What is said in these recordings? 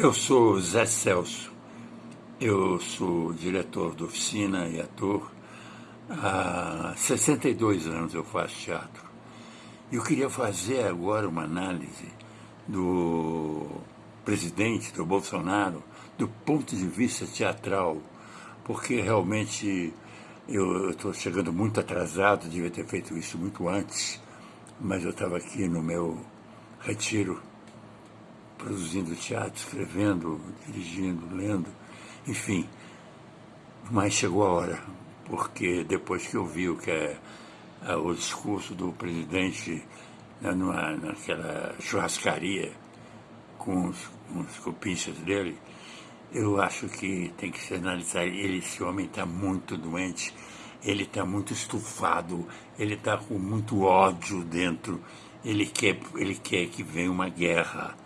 Eu sou Zé Celso, eu sou diretor de oficina e ator. Há 62 anos eu faço teatro. Eu queria fazer agora uma análise do presidente, do Bolsonaro, do ponto de vista teatral, porque realmente eu estou chegando muito atrasado, devia ter feito isso muito antes, mas eu estava aqui no meu retiro produzindo teatro, escrevendo, dirigindo, lendo, enfim. Mas chegou a hora, porque depois que eu vi o que é, é o discurso do presidente né, numa, naquela churrascaria com os, com os cupinchas dele, eu acho que tem que se analisar. Ele, esse homem está muito doente, ele está muito estufado, ele está com muito ódio dentro, ele quer, ele quer que venha uma guerra.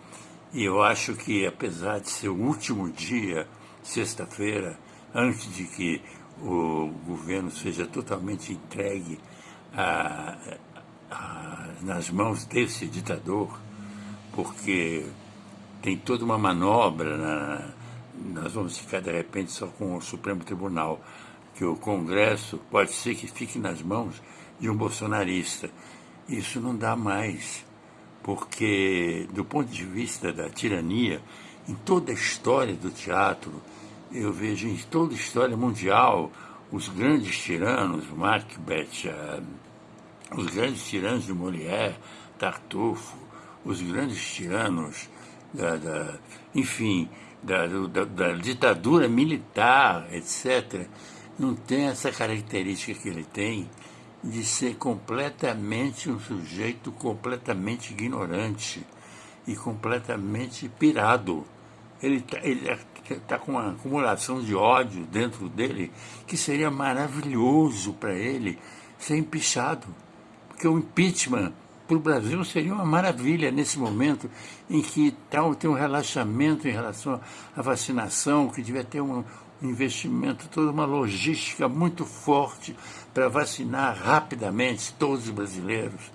E eu acho que, apesar de ser o último dia, sexta-feira, antes de que o governo seja totalmente entregue a, a, nas mãos desse ditador, porque tem toda uma manobra, na, nós vamos ficar de repente só com o Supremo Tribunal, que o Congresso pode ser que fique nas mãos de um bolsonarista. Isso não dá mais porque, do ponto de vista da tirania, em toda a história do teatro, eu vejo em toda a história mundial, os grandes tiranos, Macbeth, uh, os grandes tiranos de Molière, Tartufo, os grandes tiranos, da, da enfim, da, da, da ditadura militar, etc., não tem essa característica que ele tem de ser completamente um sujeito completamente ignorante e completamente pirado. Ele está tá com uma acumulação de ódio dentro dele que seria maravilhoso para ele ser empichado. Porque o impeachment para o Brasil seria uma maravilha nesse momento em que tal, tem um relaxamento em relação à vacinação, que devia ter um, investimento, toda uma logística muito forte para vacinar rapidamente todos os brasileiros,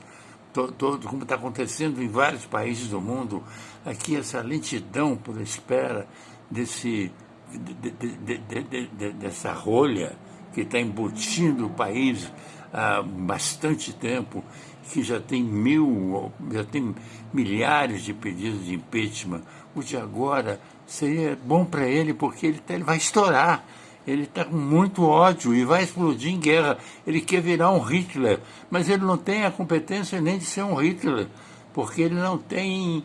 todo, todo como está acontecendo em vários países do mundo. Aqui essa lentidão por espera desse, de, de, de, dessa rolha que está embutindo o país há bastante tempo, que já tem mil, já tem milhares de pedidos de impeachment. O de agora seria bom para ele, porque ele, tá, ele vai estourar. Ele está com muito ódio e vai explodir em guerra. Ele quer virar um Hitler, mas ele não tem a competência nem de ser um Hitler, porque ele não tem,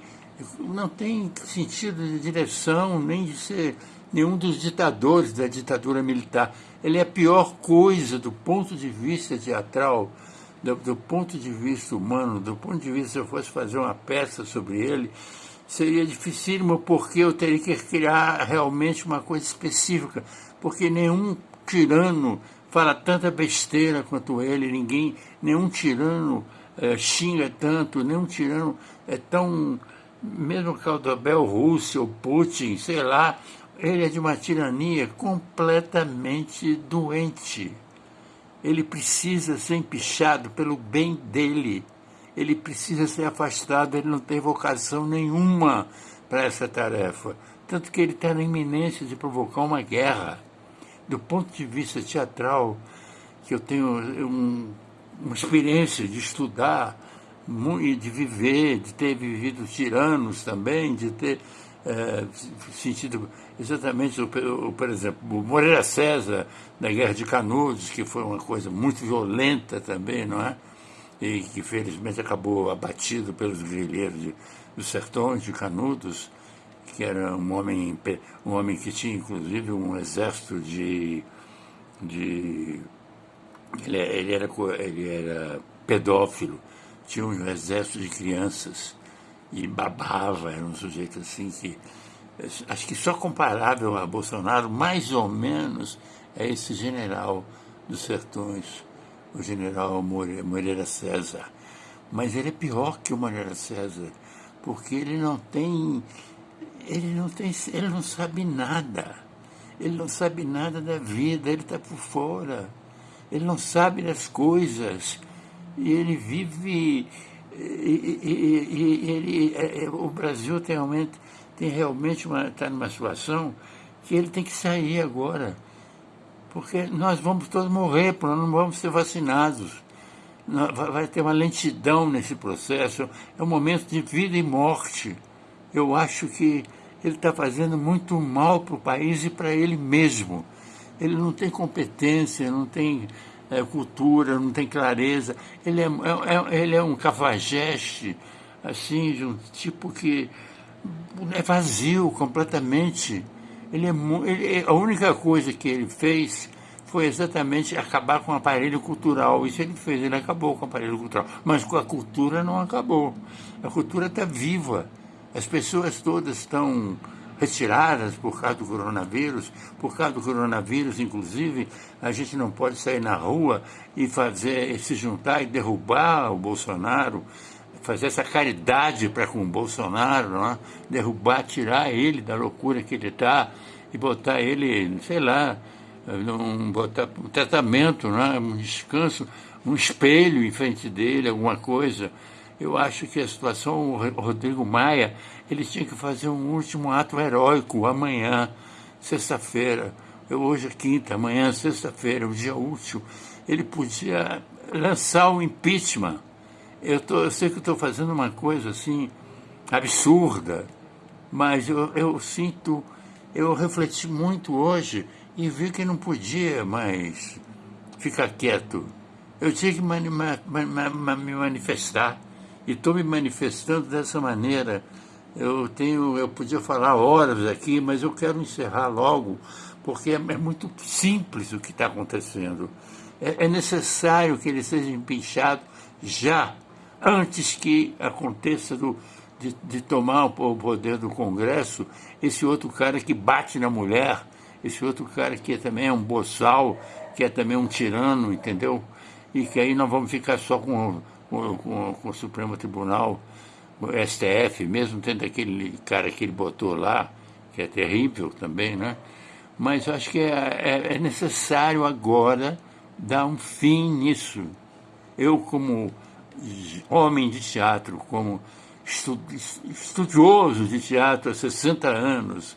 não tem sentido de direção, nem de ser nenhum dos ditadores da ditadura militar. Ele é a pior coisa do ponto de vista teatral, do, do ponto de vista humano, do ponto de vista se eu fosse fazer uma peça sobre ele, seria dificílimo porque eu teria que criar realmente uma coisa específica, porque nenhum tirano fala tanta besteira quanto ele, ninguém, nenhum tirano é, xinga tanto, nenhum tirano é tão, mesmo Caldobel Rússia ou Putin, sei lá, ele é de uma tirania completamente doente. Ele precisa ser empichado pelo bem dele ele precisa ser afastado, ele não tem vocação nenhuma para essa tarefa. Tanto que ele está na iminência de provocar uma guerra. Do ponto de vista teatral, que eu tenho um, uma experiência de estudar, de viver, de ter vivido tiranos também, de ter é, sentido exatamente, o, por exemplo, o Moreira César, na Guerra de Canudos, que foi uma coisa muito violenta também, não é? e que felizmente acabou abatido pelos guerrilheiros dos sertões de Canudos, que era um homem, um homem que tinha inclusive um exército de. de ele, ele, era, ele era pedófilo, tinha um exército de crianças e babava, era um sujeito assim que. Acho que só comparável a Bolsonaro, mais ou menos, é esse general dos sertões o general Moreira César. Mas ele é pior que o Moreira César, porque ele não tem. Ele não tem. Ele não sabe nada. Ele não sabe nada da vida, ele está por fora. Ele não sabe das coisas. E ele vive. E, e, e, é, é, o Brasil tem, realmente tem realmente uma está numa situação que ele tem que sair agora. Porque nós vamos todos morrer, nós não vamos ser vacinados. Vai ter uma lentidão nesse processo. É um momento de vida e morte. Eu acho que ele está fazendo muito mal para o país e para ele mesmo. Ele não tem competência, não tem é, cultura, não tem clareza. Ele é, é, é ele é um cafajeste, assim, de um tipo que é vazio completamente. Ele é, ele, a única coisa que ele fez foi exatamente acabar com o aparelho cultural. Isso ele fez, ele acabou com o aparelho cultural. Mas com a cultura não acabou. A cultura está viva. As pessoas todas estão retiradas por causa do coronavírus. Por causa do coronavírus, inclusive, a gente não pode sair na rua e fazer, se juntar e derrubar o Bolsonaro, fazer essa caridade para com o Bolsonaro, é? derrubar, tirar ele da loucura que ele está e botar ele, sei lá, um, botar um tratamento, né? um descanso, um espelho em frente dele, alguma coisa. Eu acho que a situação, o Rodrigo Maia, ele tinha que fazer um último ato heróico amanhã, sexta-feira. Hoje é quinta, amanhã é sexta-feira, um dia útil. Ele podia lançar o impeachment. Eu, tô, eu sei que estou fazendo uma coisa assim absurda, mas eu, eu sinto, eu refleti muito hoje e vi que não podia mais ficar quieto. Eu tinha que me manifestar e estou me manifestando dessa maneira. Eu tenho, eu podia falar horas aqui, mas eu quero encerrar logo, porque é, é muito simples o que está acontecendo. É, é, necessário que ele seja empinchado já, antes que aconteça do, de, de tomar o poder do Congresso esse outro cara que bate na mulher esse outro cara que também é um boçal, que é também um tirano, entendeu? E que aí nós vamos ficar só com, com, com, com o Supremo Tribunal, o STF, mesmo tendo aquele cara que ele botou lá, que é terrível também, né? Mas acho que é, é, é necessário agora dar um fim nisso. Eu, como homem de teatro, como estudioso de teatro há 60 anos,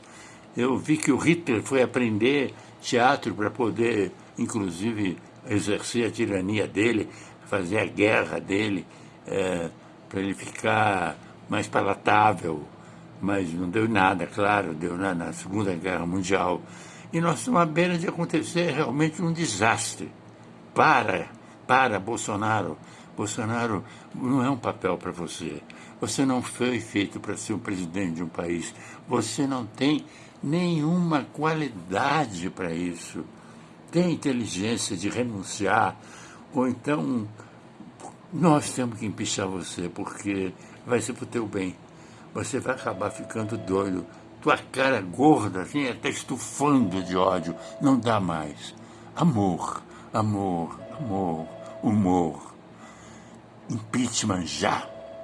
eu vi que o Hitler foi aprender teatro para poder, inclusive, exercer a tirania dele, fazer a guerra dele, é, para ele ficar mais palatável. Mas não deu nada, claro, deu na, na Segunda Guerra Mundial. E nós estamos à beira de acontecer realmente um desastre. Para, para, Bolsonaro. Bolsonaro não é um papel para você. Você não foi feito para ser o presidente de um país. Você não tem nenhuma qualidade para isso. Tem inteligência de renunciar, ou então nós temos que empichar você, porque vai ser para o teu bem. Você vai acabar ficando doido. Tua cara gorda, assim, até estufando de ódio. Não dá mais. Amor, amor, amor, humor. Impeachment já.